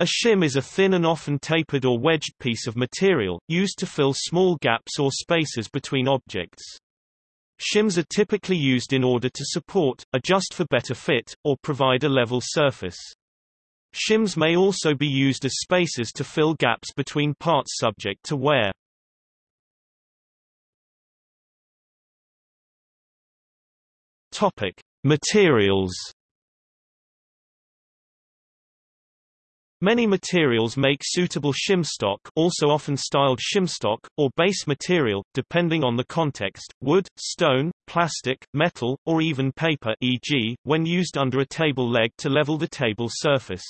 A shim is a thin and often tapered or wedged piece of material, used to fill small gaps or spaces between objects. Shims are typically used in order to support, adjust for better fit, or provide a level surface. Shims may also be used as spacers to fill gaps between parts subject to wear. Topic: Materials. Many materials make suitable shimstock also often styled shimstock, or base material, depending on the context, wood, stone, plastic, metal, or even paper e.g., when used under a table leg to level the table surface.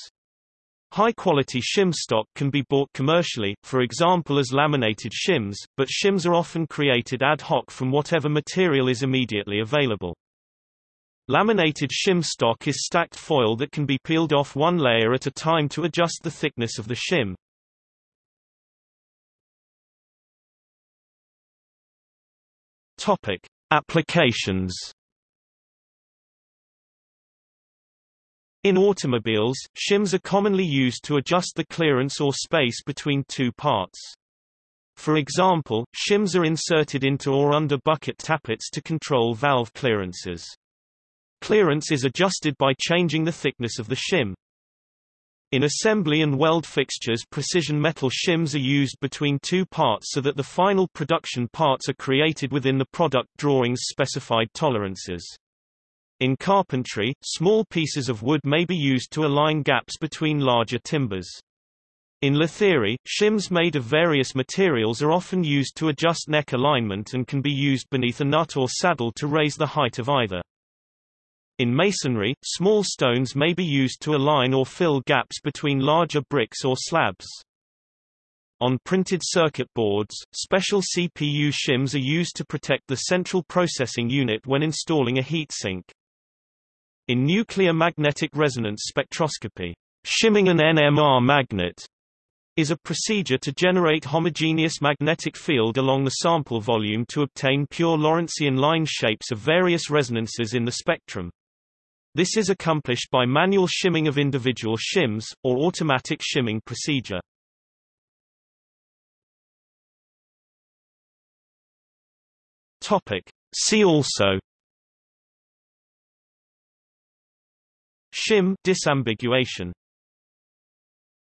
High-quality shim stock can be bought commercially, for example as laminated shims, but shims are often created ad hoc from whatever material is immediately available. Laminated shim stock is stacked foil that can be peeled off one layer at a time to adjust the thickness of the shim. Topic: Applications. In automobiles, shims are commonly used to adjust the clearance or space between two parts. For example, shims are inserted into or under bucket tappets to control valve clearances. Clearance is adjusted by changing the thickness of the shim. In assembly and weld fixtures precision metal shims are used between two parts so that the final production parts are created within the product drawing's specified tolerances. In carpentry, small pieces of wood may be used to align gaps between larger timbers. In lutherie, shims made of various materials are often used to adjust neck alignment and can be used beneath a nut or saddle to raise the height of either. In masonry, small stones may be used to align or fill gaps between larger bricks or slabs. On printed circuit boards, special CPU shims are used to protect the central processing unit when installing a heatsink. In nuclear magnetic resonance spectroscopy, shimming an NMR magnet is a procedure to generate homogeneous magnetic field along the sample volume to obtain pure Lorentzian line shapes of various resonances in the spectrum. This is accomplished by manual shimming of individual shims, or automatic shimming procedure. Topic. See also Shim disambiguation